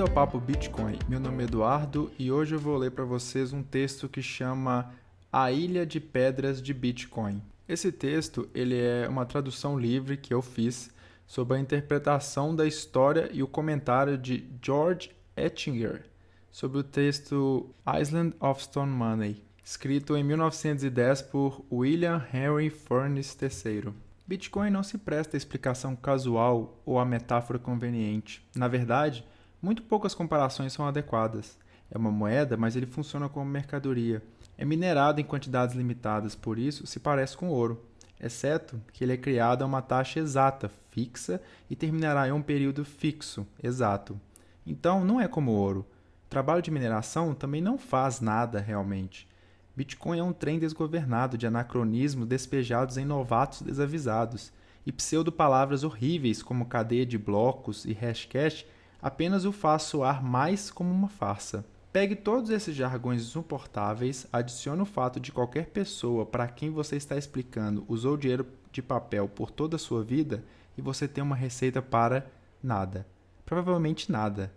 Bem-vindo ao Papo Bitcoin. Meu nome é Eduardo e hoje eu vou ler para vocês um texto que chama A Ilha de Pedras de Bitcoin. Esse texto ele é uma tradução livre que eu fiz sobre a interpretação da história e o comentário de George Ettinger sobre o texto Island of Stone Money, escrito em 1910 por William Henry Furnace III. Bitcoin não se presta a explicação casual ou a metáfora conveniente. Na verdade, muito poucas comparações são adequadas. É uma moeda, mas ele funciona como mercadoria. É minerado em quantidades limitadas, por isso se parece com ouro, exceto que ele é criado a uma taxa exata, fixa, e terminará em um período fixo, exato. Então, não é como ouro. O trabalho de mineração também não faz nada realmente. Bitcoin é um trem desgovernado de anacronismos despejados em novatos desavisados, e pseudo-palavras horríveis como cadeia de blocos e hashcash apenas o faz soar mais como uma farsa. Pegue todos esses jargões insuportáveis, adicione o fato de qualquer pessoa para quem você está explicando usou dinheiro de papel por toda a sua vida e você tem uma receita para nada. Provavelmente nada.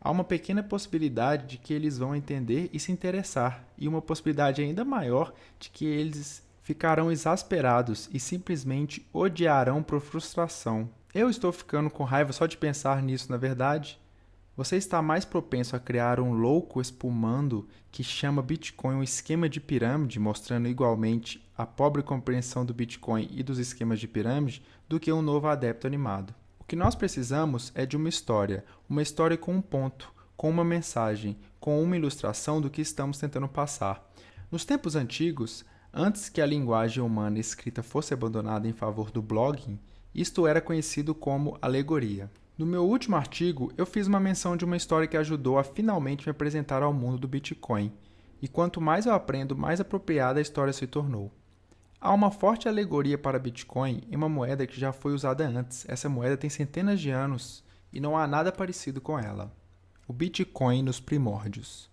Há uma pequena possibilidade de que eles vão entender e se interessar, e uma possibilidade ainda maior de que eles ficarão exasperados e simplesmente odiarão por frustração. Eu estou ficando com raiva só de pensar nisso, na verdade. Você está mais propenso a criar um louco espumando que chama Bitcoin um esquema de pirâmide, mostrando igualmente a pobre compreensão do Bitcoin e dos esquemas de pirâmide, do que um novo adepto animado. O que nós precisamos é de uma história, uma história com um ponto, com uma mensagem, com uma ilustração do que estamos tentando passar. Nos tempos antigos, antes que a linguagem humana escrita fosse abandonada em favor do blogging, isto era conhecido como alegoria. No meu último artigo, eu fiz uma menção de uma história que ajudou a finalmente me apresentar ao mundo do Bitcoin, e quanto mais eu aprendo, mais apropriada a história se tornou. Há uma forte alegoria para Bitcoin em uma moeda que já foi usada antes. Essa moeda tem centenas de anos e não há nada parecido com ela. O Bitcoin nos primórdios.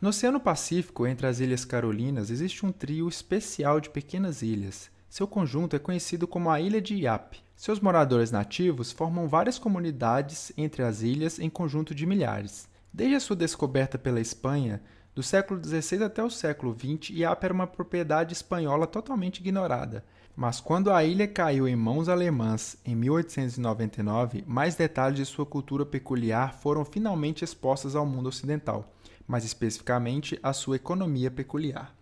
No Oceano Pacífico, entre as Ilhas Carolinas, existe um trio especial de pequenas ilhas. Seu conjunto é conhecido como a Ilha de Yap. Seus moradores nativos formam várias comunidades entre as ilhas em conjunto de milhares. Desde a sua descoberta pela Espanha, do século XVI até o século XX, Iapa era uma propriedade espanhola totalmente ignorada. Mas quando a ilha caiu em mãos alemãs em 1899, mais detalhes de sua cultura peculiar foram finalmente expostos ao mundo ocidental, mais especificamente a sua economia peculiar.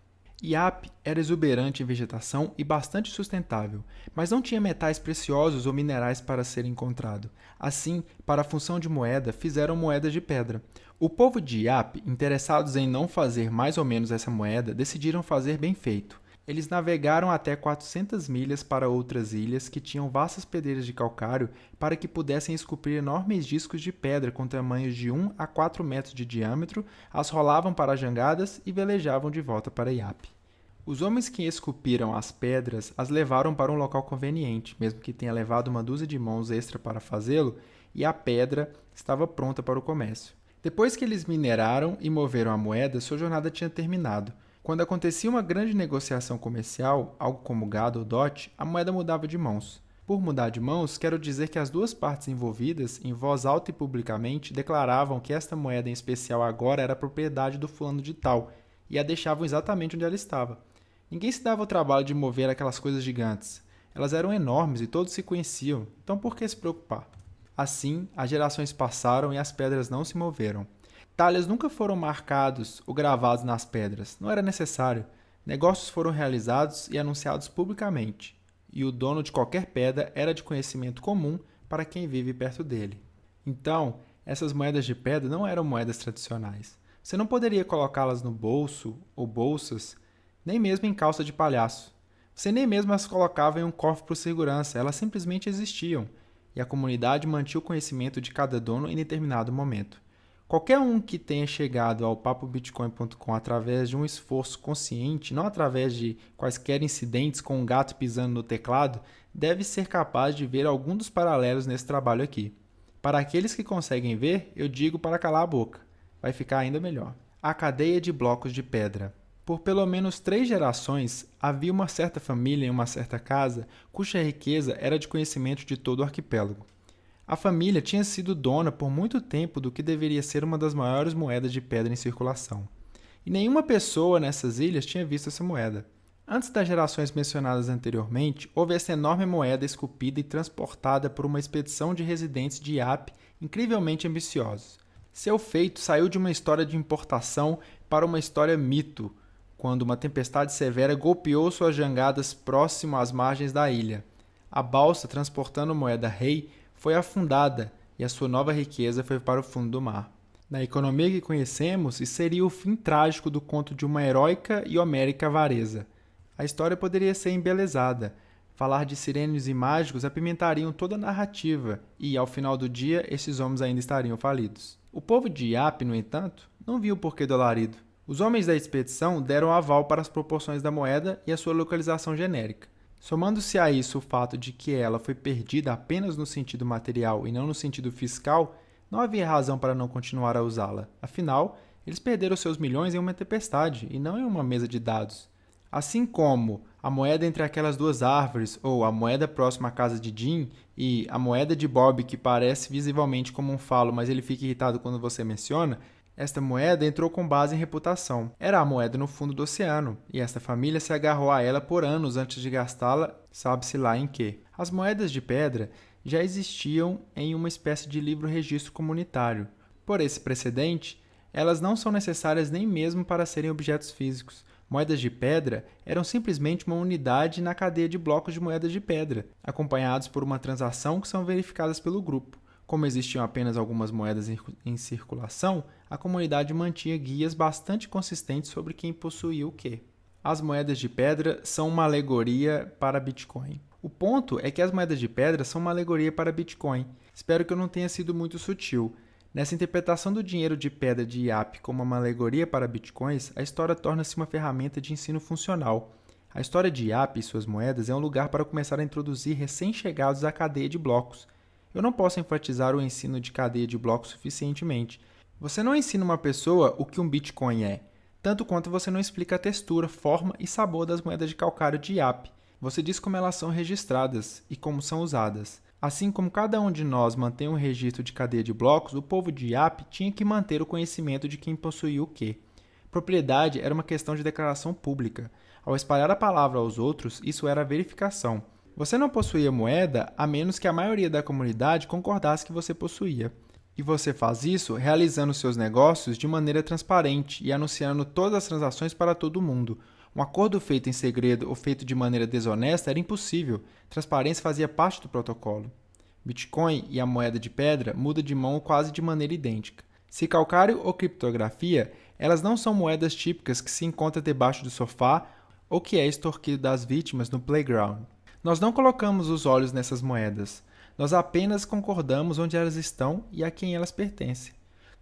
Iap era exuberante em vegetação e bastante sustentável, mas não tinha metais preciosos ou minerais para ser encontrado. Assim, para a função de moeda, fizeram moedas de pedra. O povo de Iap, interessados em não fazer mais ou menos essa moeda, decidiram fazer bem feito. Eles navegaram até 400 milhas para outras ilhas que tinham vastas pedreiras de calcário para que pudessem esculpir enormes discos de pedra com tamanhos de 1 a 4 metros de diâmetro, as rolavam para jangadas e velejavam de volta para Iap. Os homens que esculpiram as pedras as levaram para um local conveniente, mesmo que tenha levado uma dúzia de mãos extra para fazê-lo, e a pedra estava pronta para o comércio. Depois que eles mineraram e moveram a moeda, sua jornada tinha terminado. Quando acontecia uma grande negociação comercial, algo como gado ou dote, a moeda mudava de mãos. Por mudar de mãos, quero dizer que as duas partes envolvidas, em voz alta e publicamente, declaravam que esta moeda em especial agora era propriedade do fulano de tal, e a deixavam exatamente onde ela estava. Ninguém se dava o trabalho de mover aquelas coisas gigantes. Elas eram enormes e todos se conheciam, então por que se preocupar? Assim, as gerações passaram e as pedras não se moveram. Talhas nunca foram marcados ou gravados nas pedras, não era necessário. Negócios foram realizados e anunciados publicamente, e o dono de qualquer pedra era de conhecimento comum para quem vive perto dele. Então, essas moedas de pedra não eram moedas tradicionais. Você não poderia colocá-las no bolso ou bolsas, nem mesmo em calça de palhaço. Você nem mesmo as colocava em um cofre por segurança, elas simplesmente existiam, e a comunidade mantinha o conhecimento de cada dono em determinado momento. Qualquer um que tenha chegado ao papobitcoin.com através de um esforço consciente, não através de quaisquer incidentes com um gato pisando no teclado, deve ser capaz de ver algum dos paralelos nesse trabalho aqui. Para aqueles que conseguem ver, eu digo para calar a boca. Vai ficar ainda melhor. A cadeia de blocos de pedra. Por pelo menos três gerações, havia uma certa família em uma certa casa cuja riqueza era de conhecimento de todo o arquipélago. A família tinha sido dona por muito tempo do que deveria ser uma das maiores moedas de pedra em circulação. E nenhuma pessoa nessas ilhas tinha visto essa moeda. Antes das gerações mencionadas anteriormente, houve essa enorme moeda esculpida e transportada por uma expedição de residentes de Iap incrivelmente ambiciosos. Seu feito saiu de uma história de importação para uma história mito, quando uma tempestade severa golpeou suas jangadas próximo às margens da ilha. A balsa transportando moeda rei foi afundada e a sua nova riqueza foi para o fundo do mar. Na economia que conhecemos, isso seria o fim trágico do conto de uma heróica e homérica avareza. A história poderia ser embelezada. Falar de sirênios e mágicos apimentariam toda a narrativa, e, ao final do dia, esses homens ainda estariam falidos. O povo de Iap, no entanto, não viu o porquê do alarido. Os homens da expedição deram aval para as proporções da moeda e a sua localização genérica. Somando-se a isso o fato de que ela foi perdida apenas no sentido material e não no sentido fiscal, não havia razão para não continuar a usá-la. Afinal, eles perderam seus milhões em uma tempestade e não em uma mesa de dados. Assim como a moeda entre aquelas duas árvores, ou a moeda próxima à casa de Jim, e a moeda de Bob, que parece visivelmente como um falo, mas ele fica irritado quando você menciona, esta moeda entrou com base em reputação. Era a moeda no fundo do oceano, e esta família se agarrou a ela por anos antes de gastá-la, sabe-se lá em que. As moedas de pedra já existiam em uma espécie de livro-registro comunitário. Por esse precedente, elas não são necessárias nem mesmo para serem objetos físicos. Moedas de pedra eram simplesmente uma unidade na cadeia de blocos de moedas de pedra, acompanhados por uma transação que são verificadas pelo grupo. Como existiam apenas algumas moedas em circulação, a comunidade mantinha guias bastante consistentes sobre quem possuía o que. As moedas de pedra são uma alegoria para Bitcoin. O ponto é que as moedas de pedra são uma alegoria para Bitcoin. Espero que eu não tenha sido muito sutil. Nessa interpretação do dinheiro de pedra de IAP como uma alegoria para bitcoins, a história torna-se uma ferramenta de ensino funcional. A história de IAP e suas moedas é um lugar para começar a introduzir recém-chegados à cadeia de blocos. Eu não posso enfatizar o ensino de cadeia de blocos suficientemente. Você não ensina uma pessoa o que um Bitcoin é, tanto quanto você não explica a textura, forma e sabor das moedas de calcário de IAP. Você diz como elas são registradas e como são usadas. Assim como cada um de nós mantém um registro de cadeia de blocos, o povo de IAP tinha que manter o conhecimento de quem possuía o quê. Propriedade era uma questão de declaração pública. Ao espalhar a palavra aos outros, isso era verificação. Você não possuía moeda a menos que a maioria da comunidade concordasse que você possuía. E você faz isso realizando seus negócios de maneira transparente e anunciando todas as transações para todo mundo. Um acordo feito em segredo ou feito de maneira desonesta era impossível. Transparência fazia parte do protocolo. Bitcoin e a moeda de pedra mudam de mão quase de maneira idêntica. Se calcário ou criptografia, elas não são moedas típicas que se encontram debaixo do sofá ou que é extorquido das vítimas no playground. Nós não colocamos os olhos nessas moedas, nós apenas concordamos onde elas estão e a quem elas pertencem.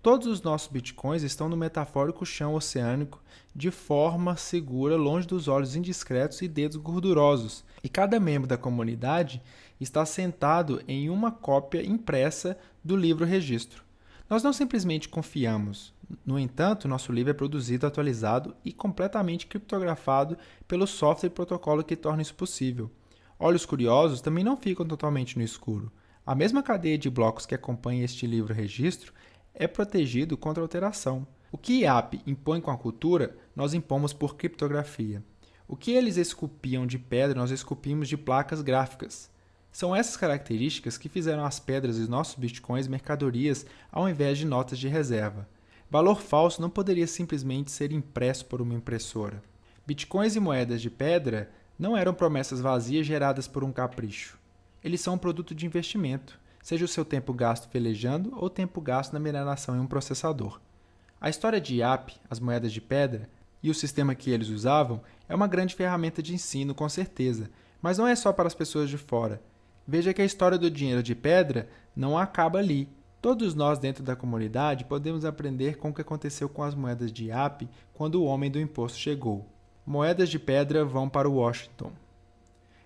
Todos os nossos bitcoins estão no metafórico chão oceânico de forma segura, longe dos olhos indiscretos e dedos gordurosos, e cada membro da comunidade está sentado em uma cópia impressa do livro registro. Nós não simplesmente confiamos. No entanto, nosso livro é produzido, atualizado e completamente criptografado pelo software e protocolo que torna isso possível. Olhos curiosos também não ficam totalmente no escuro. A mesma cadeia de blocos que acompanha este livro registro é protegido contra alteração. O que IAP impõe com a cultura, nós impomos por criptografia. O que eles esculpiam de pedra, nós esculpimos de placas gráficas. São essas características que fizeram as pedras e nossos bitcoins mercadorias ao invés de notas de reserva. Valor falso não poderia simplesmente ser impresso por uma impressora. Bitcoins e moedas de pedra não eram promessas vazias geradas por um capricho. Eles são um produto de investimento, seja o seu tempo gasto velejando ou tempo gasto na mineração em um processador. A história de IAP, as moedas de pedra, e o sistema que eles usavam é uma grande ferramenta de ensino, com certeza, mas não é só para as pessoas de fora. Veja que a história do dinheiro de pedra não acaba ali. Todos nós dentro da comunidade podemos aprender com o que aconteceu com as moedas de IAP quando o homem do imposto chegou moedas de pedra vão para Washington.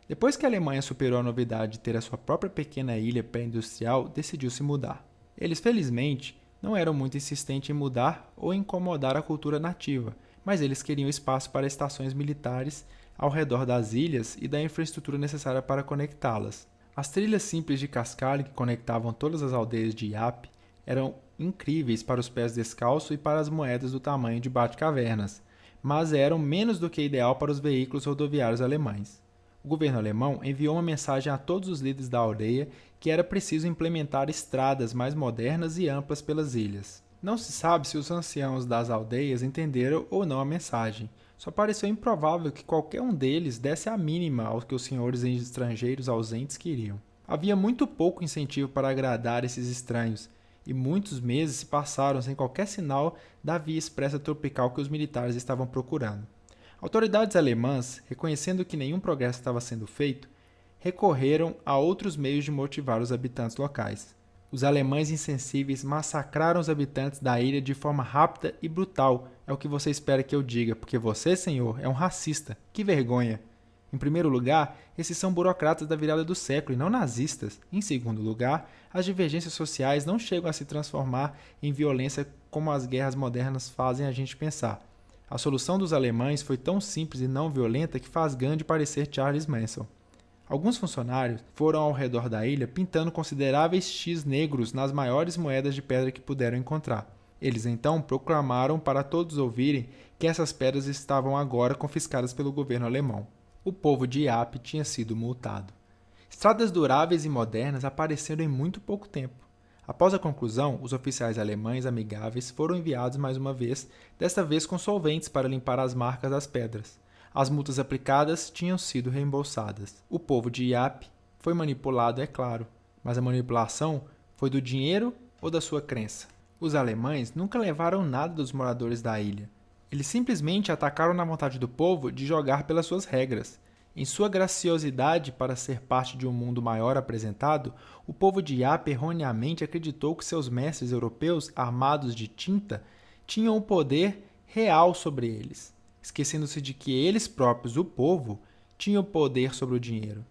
Depois que a Alemanha superou a novidade de ter a sua própria pequena ilha pré-industrial, decidiu se mudar. Eles, felizmente, não eram muito insistentes em mudar ou incomodar a cultura nativa, mas eles queriam espaço para estações militares ao redor das ilhas e da infraestrutura necessária para conectá-las. As trilhas simples de cascalho que conectavam todas as aldeias de Iap eram incríveis para os pés descalços e para as moedas do tamanho de bate-cavernas, mas eram menos do que ideal para os veículos rodoviários alemães. O governo alemão enviou uma mensagem a todos os líderes da aldeia que era preciso implementar estradas mais modernas e amplas pelas ilhas. Não se sabe se os anciãos das aldeias entenderam ou não a mensagem. Só pareceu improvável que qualquer um deles desse a mínima ao que os senhores estrangeiros ausentes queriam. Havia muito pouco incentivo para agradar esses estranhos, e muitos meses se passaram sem qualquer sinal da via expressa tropical que os militares estavam procurando. Autoridades alemãs, reconhecendo que nenhum progresso estava sendo feito, recorreram a outros meios de motivar os habitantes locais. Os alemães insensíveis massacraram os habitantes da ilha de forma rápida e brutal. É o que você espera que eu diga, porque você, senhor, é um racista. Que vergonha! Em primeiro lugar, esses são burocratas da virada do século e não nazistas. Em segundo lugar, as divergências sociais não chegam a se transformar em violência como as guerras modernas fazem a gente pensar. A solução dos alemães foi tão simples e não violenta que faz Gandhi parecer Charles Manson. Alguns funcionários foram ao redor da ilha pintando consideráveis X negros nas maiores moedas de pedra que puderam encontrar. Eles então proclamaram para todos ouvirem que essas pedras estavam agora confiscadas pelo governo alemão o povo de Iap tinha sido multado. Estradas duráveis e modernas apareceram em muito pouco tempo. Após a conclusão, os oficiais alemães amigáveis foram enviados mais uma vez, desta vez com solventes para limpar as marcas das pedras. As multas aplicadas tinham sido reembolsadas. O povo de Iap foi manipulado, é claro, mas a manipulação foi do dinheiro ou da sua crença. Os alemães nunca levaram nada dos moradores da ilha, eles simplesmente atacaram na vontade do povo de jogar pelas suas regras. Em sua graciosidade para ser parte de um mundo maior apresentado, o povo de Iap erroneamente acreditou que seus mestres europeus, armados de tinta, tinham o poder real sobre eles, esquecendo-se de que eles próprios, o povo, tinham poder sobre o dinheiro.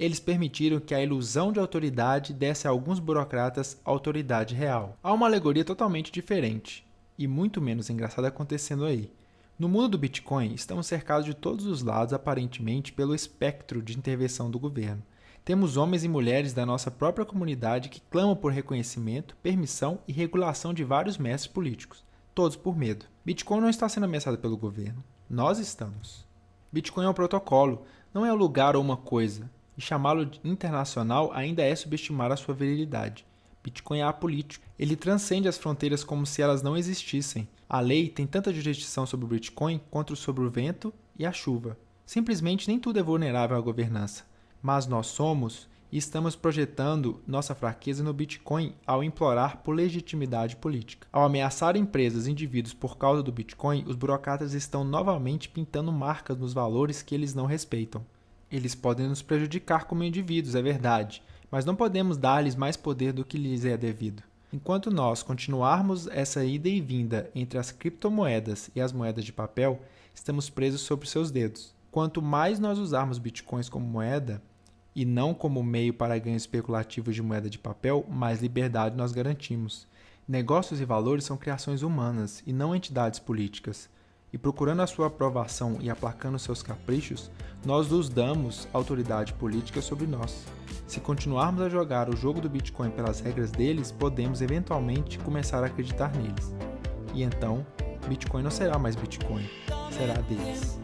Eles permitiram que a ilusão de autoridade desse a alguns burocratas autoridade real. Há uma alegoria totalmente diferente e muito menos engraçado acontecendo aí. No mundo do Bitcoin, estamos cercados de todos os lados, aparentemente, pelo espectro de intervenção do governo. Temos homens e mulheres da nossa própria comunidade que clamam por reconhecimento, permissão e regulação de vários mestres políticos, todos por medo. Bitcoin não está sendo ameaçado pelo governo. Nós estamos. Bitcoin é um protocolo, não é um lugar ou uma coisa, e chamá-lo internacional ainda é subestimar a sua virilidade. Bitcoin é apolítico. Ele transcende as fronteiras como se elas não existissem. A lei tem tanta jurisdição sobre o Bitcoin quanto sobre o vento e a chuva. Simplesmente nem tudo é vulnerável à governança. Mas nós somos e estamos projetando nossa fraqueza no Bitcoin ao implorar por legitimidade política. Ao ameaçar empresas e indivíduos por causa do Bitcoin, os burocratas estão novamente pintando marcas nos valores que eles não respeitam. Eles podem nos prejudicar como indivíduos, é verdade, mas não podemos dar-lhes mais poder do que lhes é devido. Enquanto nós continuarmos essa ida e vinda entre as criptomoedas e as moedas de papel, estamos presos sobre seus dedos. Quanto mais nós usarmos bitcoins como moeda e não como meio para ganho especulativo de moeda de papel, mais liberdade nós garantimos. Negócios e valores são criações humanas e não entidades políticas e procurando a sua aprovação e aplacando seus caprichos, nós nos damos autoridade política sobre nós. Se continuarmos a jogar o jogo do Bitcoin pelas regras deles, podemos eventualmente começar a acreditar neles. E então, Bitcoin não será mais Bitcoin, será deles.